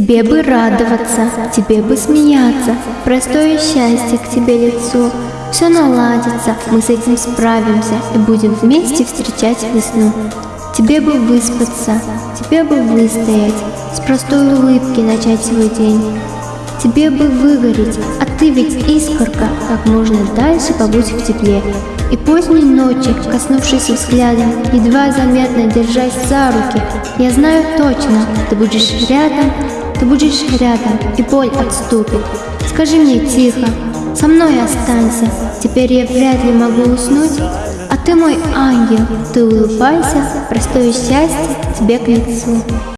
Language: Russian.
Тебе бы радоваться, тебе бы смеяться, простое счастье к тебе лицо. Все наладится, мы с этим справимся и будем вместе встречать весну. Тебе бы выспаться, тебе бы выстоять, с простой улыбки начать свой день. Тебе бы выгореть, а ты ведь искорка, как можно дальше побудь в тепле. И поздней ночи, коснувшись взглядом, едва заметно держась за руки, я знаю точно, ты будешь рядом, ты будешь рядом, и боль отступит. Скажи мне тихо, со мной останься, теперь я вряд ли могу уснуть, а ты мой ангел, ты улыбайся, простое счастье тебе к лицу.